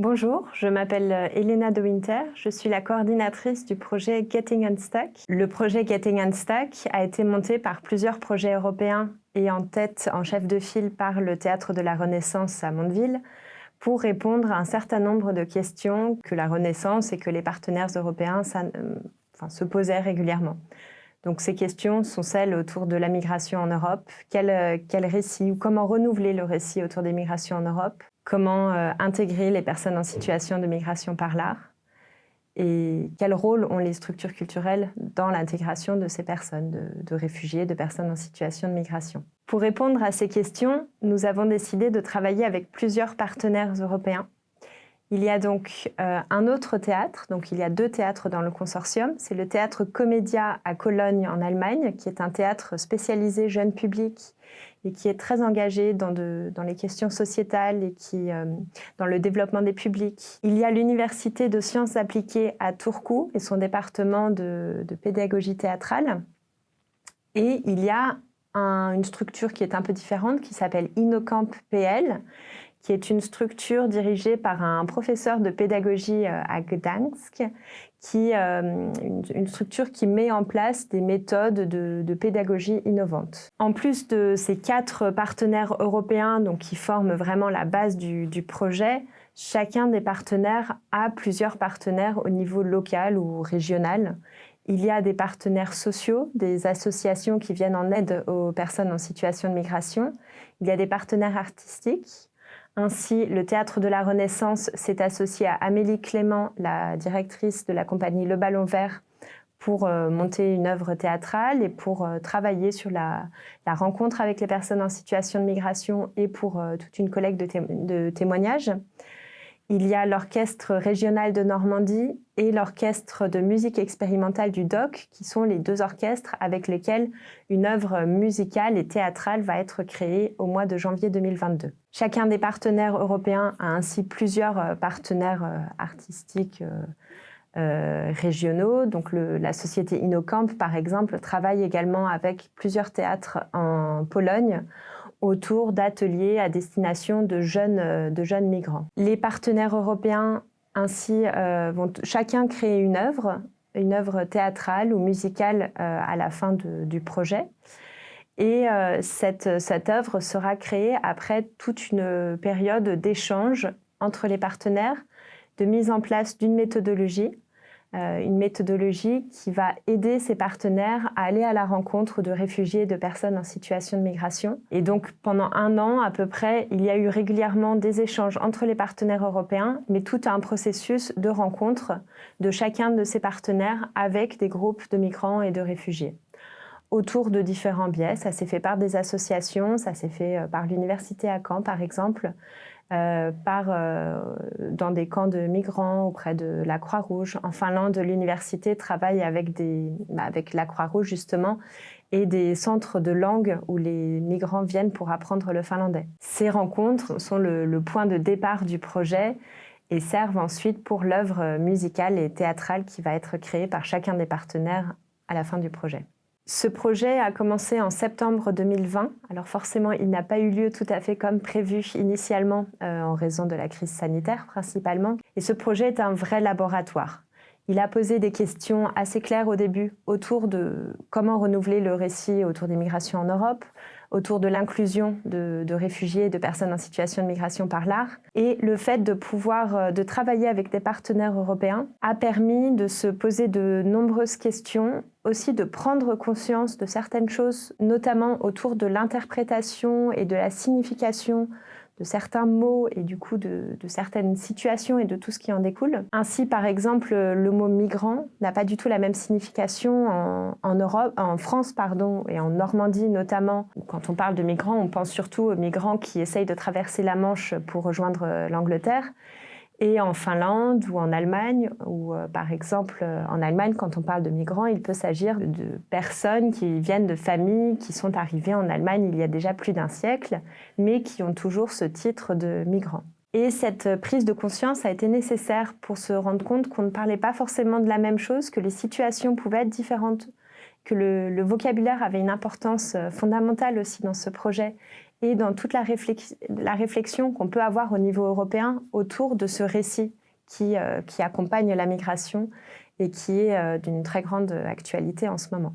Bonjour, je m'appelle euh, Elena De Winter, je suis la coordinatrice du projet Getting Unstuck. Le projet Getting Unstuck a été monté par plusieurs projets européens et en tête, en chef de file, par le Théâtre de la Renaissance à Mondeville pour répondre à un certain nombre de questions que la Renaissance et que les partenaires européens euh, se posaient régulièrement. Donc ces questions sont celles autour de la migration en Europe. Quel, euh, quel récit ou comment renouveler le récit autour des migrations en Europe? Comment euh, intégrer les personnes en situation de migration par l'art? Et quel rôle ont les structures culturelles dans l'intégration de ces personnes, de, réfugiés, de personnes en situation de migration? Pour répondre à ces questions, nous avons décidé de travailler avec plusieurs partenaires européens. Il y a donc euh, un autre théâtre, donc il y a deux théâtres dans le consortium. C'est le théâtre Comédia à Cologne en Allemagne, qui est un théâtre spécialisé jeune public et qui est très engagé dans, les questions sociétales et qui, euh, dans le développement des publics. Il y a l'Université de sciences appliquées à Turku et son département de, pédagogie théâtrale. Et il y a une structure qui est un peu différente qui s'appelle Innocamp PL, qui est une structure dirigée par un professeur de pédagogie euh, à Gdansk, qui, euh, une, structure qui met en place des méthodes de, pédagogie innovantes. En plus de ces quatre partenaires européens donc, qui forment vraiment la base du, du projet, chacun des partenaires a plusieurs partenaires au niveau local ou régional. Il y a des partenaires sociaux, des associations qui viennent en aide aux personnes en situation de migration. Il y a des partenaires artistiques, ainsi, le Théâtre de la Renaissance s'est associé à Amélie Clément, la directrice de la compagnie Le Ballon Vert, pour euh, monter une œuvre théâtrale et pour euh, travailler sur la, rencontre avec les personnes en situation de migration et pour euh, toute une collecte de témoignages. Il y a l'Orchestre régional de Normandie et l'Orchestre de musique expérimentale du DOC, qui sont les deux orchestres avec lesquels une œuvre musicale et théâtrale va être créée au mois de janvier 2022. Chacun des partenaires européens a ainsi plusieurs euh, partenaires euh, artistiques euh, régionaux. Donc la société Innocamp, par exemple, travaille également avec plusieurs théâtres en Pologne autour d'ateliers à destination de jeunes, euh, de jeunes migrants. Les partenaires européens ainsi euh, vont chacun créer une œuvre, une œuvre théâtrale ou musicale euh, à la fin du projet. Et cette, cette œuvre sera créée après toute une période d'échange entre les partenaires, de mise en place d'une méthodologie une méthodologie qui va aider ses partenaires à aller à la rencontre de réfugiés et de personnes en situation de migration. Et donc pendant un an à peu près, il y a eu régulièrement des échanges entre les partenaires européens, mais tout un processus de rencontre de chacun de ces partenaires avec des groupes de migrants et de réfugiés autour de différents biais. Ça s'est fait par des associations, ça s'est fait euh, par l'université à Caen par exemple, euh, par, euh, dans des camps de migrants auprès de la Croix-Rouge. En Finlande, l'université travaille avec, bah, avec la Croix-Rouge justement et des centres de langue où les migrants viennent pour apprendre le finlandais. Ces rencontres sont le point de départ du projet et servent ensuite pour l'œuvre musicale et théâtrale qui va être créée par chacun des partenaires à la fin du projet. Ce projet a commencé en septembre 2020. Alors forcément, il n'a pas eu lieu tout à fait comme prévu initialement euh, en raison de la crise sanitaire principalement. Et ce projet est un vrai laboratoire. Il a posé des questions assez claires au début autour de comment renouveler le récit autour des migrations en Europe, autour de l'inclusion de, réfugiés et de personnes en situation de migration par l'art. Et le fait de pouvoir euh, de travailler avec des partenaires européens a permis de se poser de nombreuses questions, aussi de prendre conscience de certaines choses, notamment autour de l'interprétation et de la signification de certains mots et du coup de, certaines situations et de tout ce qui en découle. Ainsi, par exemple, le mot migrant n'a pas du tout la même signification en, Europe, en France pardon, et en Normandie notamment. Quand on parle de migrants, on pense surtout aux migrants qui essayent de traverser la Manche pour rejoindre l'Angleterre. Et en Finlande ou en Allemagne, ou euh, par exemple euh, en Allemagne, quand on parle de migrants, il peut s'agir de personnes qui viennent de familles qui sont arrivées en Allemagne il y a déjà plus d'un siècle, mais qui ont toujours ce titre de migrants. Et cette prise de conscience a été nécessaire pour se rendre compte qu'on ne parlait pas forcément de la même chose, que les situations pouvaient être différentes, que le, vocabulaire avait une importance euh, fondamentale aussi dans ce projet, et dans toute la, réflexion qu'on peut avoir au niveau européen autour de ce récit qui, qui accompagne la migration et qui est d'une très grande actualité en ce moment.